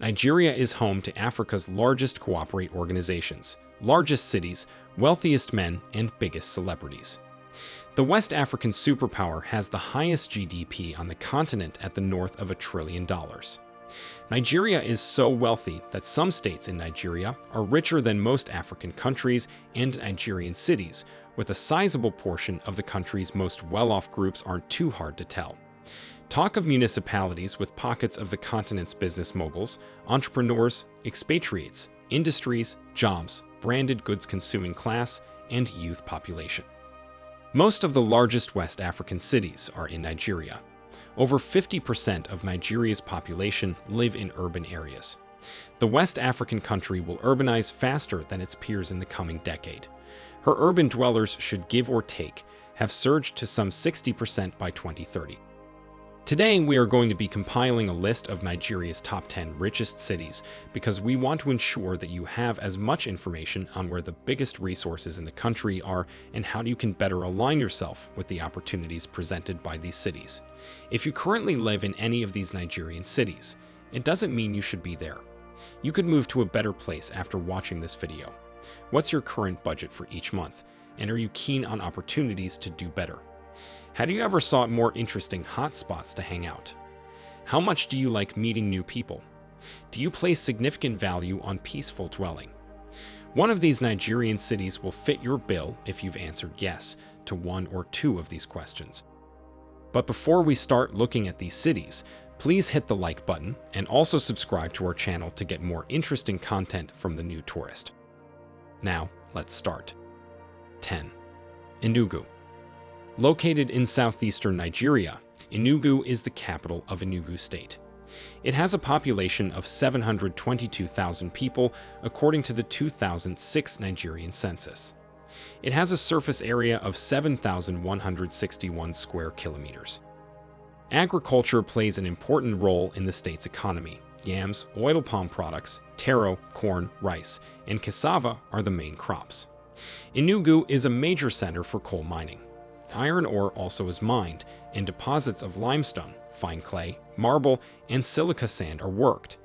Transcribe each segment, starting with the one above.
Nigeria is home to Africa's largest cooperate organizations, largest cities, wealthiest men, and biggest celebrities. The West African superpower has the highest GDP on the continent at the north of a trillion dollars. Nigeria is so wealthy that some states in Nigeria are richer than most African countries and Nigerian cities, with a sizable portion of the country's most well-off groups aren't too hard to tell. Talk of municipalities with pockets of the continent's business moguls, entrepreneurs, expatriates, industries, jobs, branded goods consuming class, and youth population. Most of the largest West African cities are in Nigeria. Over 50% of Nigeria's population live in urban areas. The West African country will urbanize faster than its peers in the coming decade. Her urban dwellers should give or take have surged to some 60% by 2030. Today, we are going to be compiling a list of Nigeria's top 10 richest cities because we want to ensure that you have as much information on where the biggest resources in the country are and how you can better align yourself with the opportunities presented by these cities. If you currently live in any of these Nigerian cities, it doesn't mean you should be there. You could move to a better place after watching this video. What's your current budget for each month? And are you keen on opportunities to do better? Have you ever sought more interesting hotspots to hang out? How much do you like meeting new people? Do you place significant value on peaceful dwelling? One of these Nigerian cities will fit your bill if you've answered yes to one or two of these questions. But before we start looking at these cities, please hit the like button and also subscribe to our channel to get more interesting content from the new tourist. Now, let's start. 10. Enugu Located in southeastern Nigeria, Enugu is the capital of Enugu State. It has a population of 722,000 people according to the 2006 Nigerian census. It has a surface area of 7,161 square kilometers. Agriculture plays an important role in the state's economy. Yams, oil palm products, taro, corn, rice, and cassava are the main crops. Enugu is a major center for coal mining. Iron ore also is mined, and deposits of limestone, fine clay, marble, and silica sand are worked.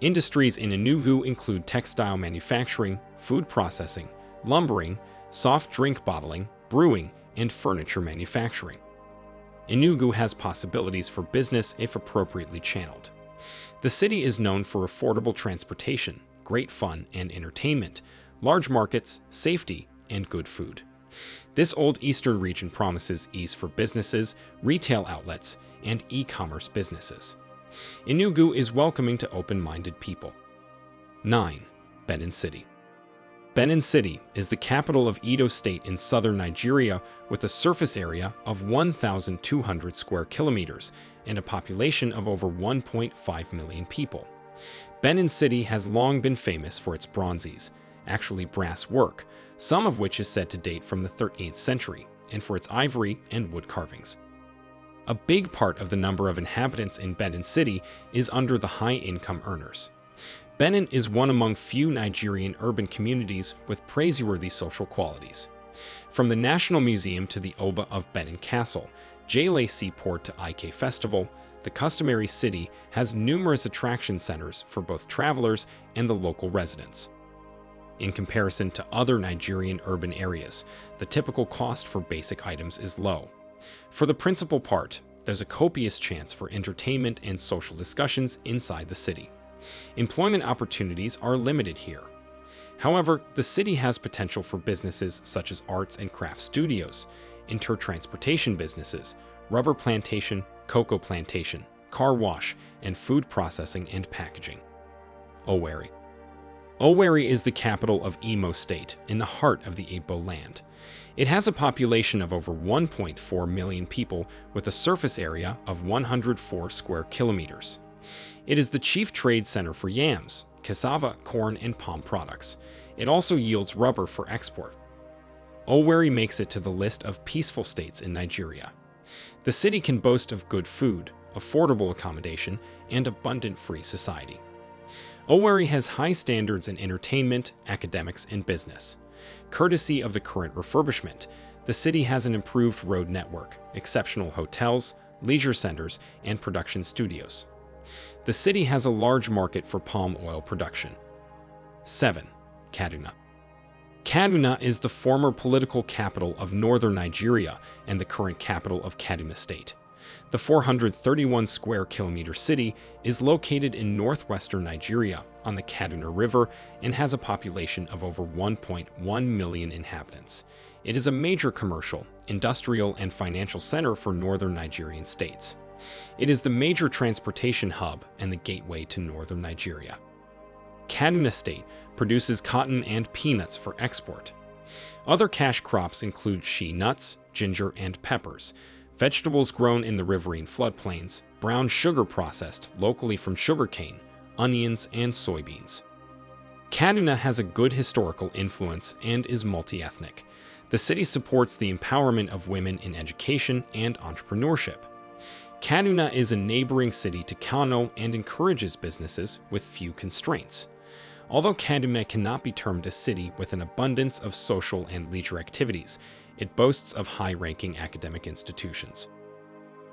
Industries in Enugu include textile manufacturing, food processing, lumbering, soft drink bottling, brewing, and furniture manufacturing. Enugu has possibilities for business if appropriately channeled. The city is known for affordable transportation, great fun and entertainment, large markets, safety, and good food. This old eastern region promises ease for businesses, retail outlets, and e-commerce businesses. Enugu is welcoming to open-minded people. 9. Benin City Benin City is the capital of Edo State in southern Nigeria with a surface area of 1,200 square kilometers and a population of over 1.5 million people. Benin City has long been famous for its bronzes, actually brass work, some of which is said to date from the 13th century, and for its ivory and wood carvings. A big part of the number of inhabitants in Benin City is under the high-income earners. Benin is one among few Nigerian urban communities with praiseworthy social qualities. From the National Museum to the Oba of Benin Castle, Jale Seaport to Ike Festival, the customary city has numerous attraction centers for both travelers and the local residents in comparison to other Nigerian urban areas. The typical cost for basic items is low. For the principal part, there's a copious chance for entertainment and social discussions inside the city. Employment opportunities are limited here. However, the city has potential for businesses such as arts and craft studios, intertransportation businesses, rubber plantation, cocoa plantation, car wash, and food processing and packaging. Oh, Owerri Owerri is the capital of Imo State, in the heart of the Igbo land. It has a population of over 1.4 million people with a surface area of 104 square kilometers. It is the chief trade center for yams, cassava, corn, and palm products. It also yields rubber for export. Owerri makes it to the list of peaceful states in Nigeria. The city can boast of good food, affordable accommodation, and abundant free society. Owerri has high standards in entertainment, academics, and business. Courtesy of the current refurbishment, the city has an improved road network, exceptional hotels, leisure centers, and production studios. The city has a large market for palm oil production. 7. Kaduna. Kaduna is the former political capital of northern Nigeria and the current capital of Kaduna State. The 431 square kilometer city is located in northwestern Nigeria on the Kaduna River and has a population of over 1.1 million inhabitants. It is a major commercial, industrial, and financial center for northern Nigerian states. It is the major transportation hub and the gateway to northern Nigeria. Kaduna State produces cotton and peanuts for export. Other cash crops include shea nuts, ginger, and peppers, vegetables grown in the riverine floodplains, brown sugar processed locally from sugarcane, onions, and soybeans. Kaduna has a good historical influence and is multi-ethnic. The city supports the empowerment of women in education and entrepreneurship. Kaduna is a neighboring city to Kano and encourages businesses with few constraints. Although Kaduna cannot be termed a city with an abundance of social and leisure activities, it boasts of high-ranking academic institutions.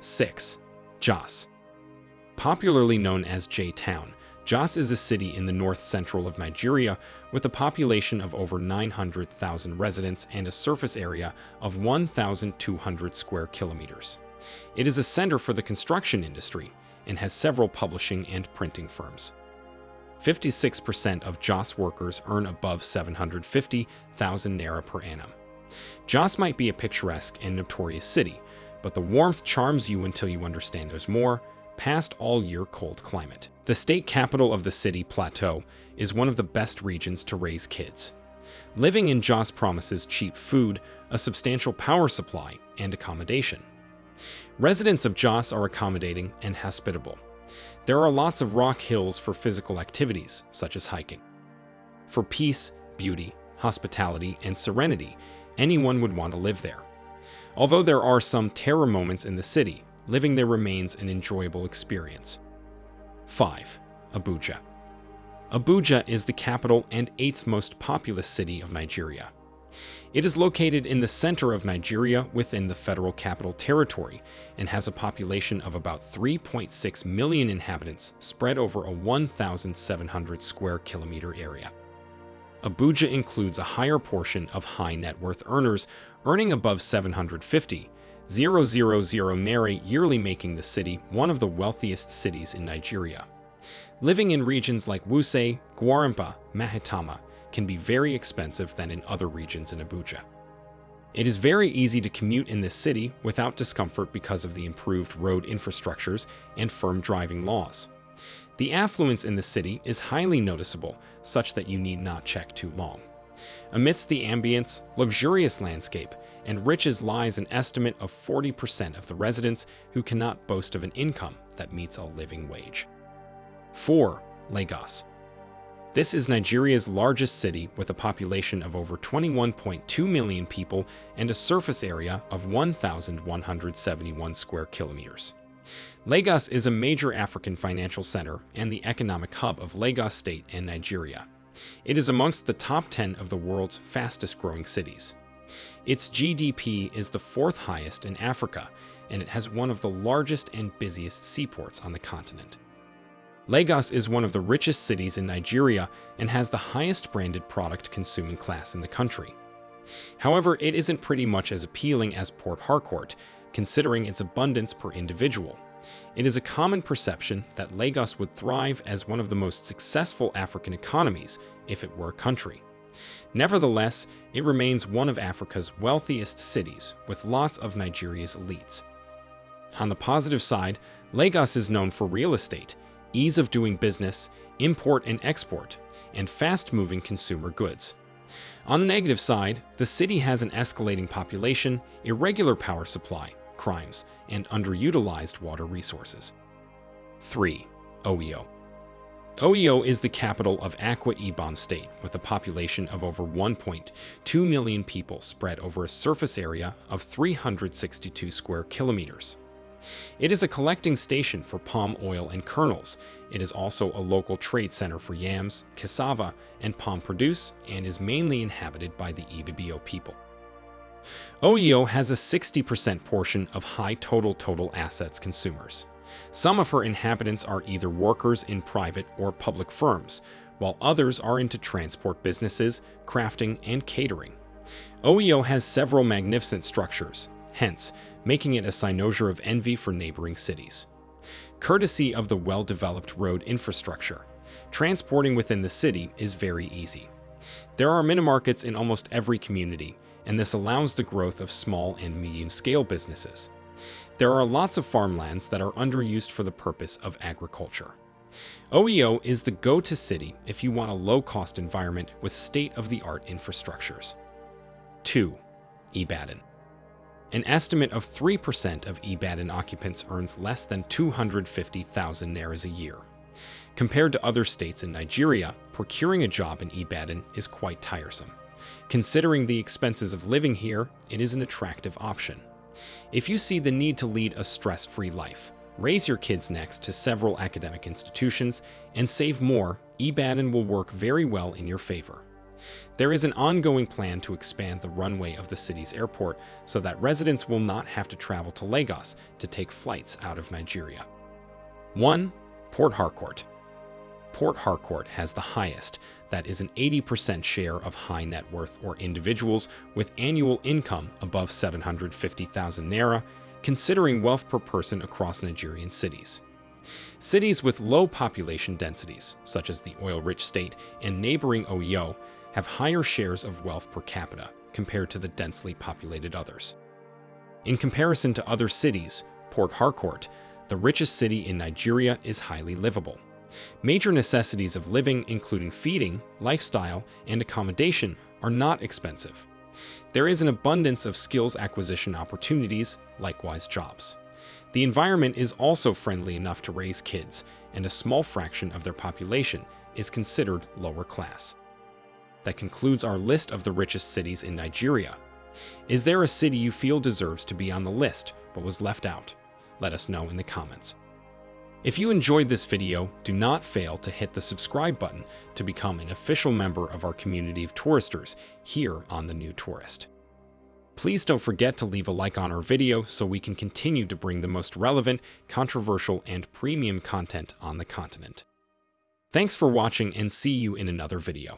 6. Jos. Popularly known as J-Town, Jos is a city in the north-central of Nigeria with a population of over 900,000 residents and a surface area of 1,200 square kilometers. It is a center for the construction industry and has several publishing and printing firms. 56% of Jos workers earn above 750,000 naira per annum. Jos might be a picturesque and notorious city, but the warmth charms you until you understand there's more, past all year cold climate. The state capital of the city, Plateau, is one of the best regions to raise kids. Living in Jos promises cheap food, a substantial power supply, and accommodation. Residents of Jos are accommodating and hospitable. There are lots of rock hills for physical activities, such as hiking. For peace, beauty, hospitality, and serenity, anyone would want to live there. Although there are some terror moments in the city, living there remains an enjoyable experience. 5. Abuja Abuja is the capital and eighth most populous city of Nigeria. It is located in the center of Nigeria within the Federal Capital Territory and has a population of about 3.6 million inhabitants spread over a 1,700 square kilometer area. Abuja includes a higher portion of high net worth earners earning above 750 000 naira yearly making the city one of the wealthiest cities in Nigeria. Living in regions like Wuse, Gwarinpa, Maitama, can be very expensive than in other regions in Abuja. It is very easy to commute in this city without discomfort because of the improved road infrastructures and firm driving laws. The affluence in the city is highly noticeable, such that you need not check too long. Amidst the ambience, luxurious landscape, and riches lies an estimate of 40% of the residents who cannot boast of an income that meets a living wage. 4. Lagos this is Nigeria's largest city with a population of over 21.2 million people and a surface area of 1,171 square kilometers. Lagos is a major African financial center and the economic hub of Lagos State and Nigeria. It is amongst the top 10 of the world's fastest growing cities. Its GDP is the fourth highest in Africa, and it has one of the largest and busiest seaports on the continent. Lagos is one of the richest cities in Nigeria and has the highest branded product consuming class in the country. However, it isn't pretty much as appealing as Port Harcourt, considering its abundance per individual. It is a common perception that Lagos would thrive as one of the most successful African economies if it were a country. Nevertheless, it remains one of Africa's wealthiest cities, with lots of Nigeria's elites. On the positive side, Lagos is known for real estate, ease of doing business, import and export, and fast-moving consumer goods. On the negative side, the city has an escalating population, irregular power supply, crimes, and underutilized water resources. 3. Uyo Uyo is the capital of Akwa Ibom State with a population of over 1.2 million people spread over a surface area of 362 square kilometers. It is a collecting station for palm oil and kernels. It is also a local trade center for yams, cassava, and palm produce, and is mainly inhabited by the Ibibio people. Uyo has a 60% portion of high total total assets consumers. Some of her inhabitants are either workers in private or public firms, while others are into transport businesses, crafting, and catering. Uyo has several magnificent structures, hence making it a cynosure of envy for neighboring cities. Courtesy of the well-developed road infrastructure, transporting within the city is very easy. There are mini-markets in almost every community, and this allows the growth of small and medium-scale businesses. There are lots of farmlands that are underused for the purpose of agriculture. Uyo is the go-to city if you want a low-cost environment with state-of-the-art infrastructures. 2. Ibadan An estimate of 3% of Ibadan occupants earns less than 250,000 nairas a year. Compared to other states in Nigeria, procuring a job in Ibadan is quite tiresome. Considering the expenses of living here, it is an attractive option. If you see the need to lead a stress-free life, raise your kids next to several academic institutions, and save more, Ibadan will work very well in your favor. There is an ongoing plan to expand the runway of the city's airport so that residents will not have to travel to Lagos to take flights out of Nigeria. 1. Port Harcourt Port Harcourt has the highest, that is an 80% share of high net worth or individuals with annual income above 750,000 naira, considering wealth per person across Nigerian cities. Cities with low population densities, such as the oil-rich state and neighboring Uyo, have higher shares of wealth per capita compared to the densely populated others. In comparison to other cities, Port Harcourt, the richest city in Nigeria, is highly livable. Major necessities of living, including feeding, lifestyle, and accommodation, are not expensive. There is an abundance of skills acquisition opportunities, likewise jobs. The environment is also friendly enough to raise kids, and a small fraction of their population is considered lower class. That concludes our list of the richest cities in Nigeria. Is there a city you feel deserves to be on the list but was left out? Let us know in the comments. If you enjoyed this video, do not fail to hit the subscribe button to become an official member of our community of touristers here on The New Tourist. Please don't forget to leave a like on our video so we can continue to bring the most relevant, controversial, and premium content on the continent. Thanks for watching and see you in another video.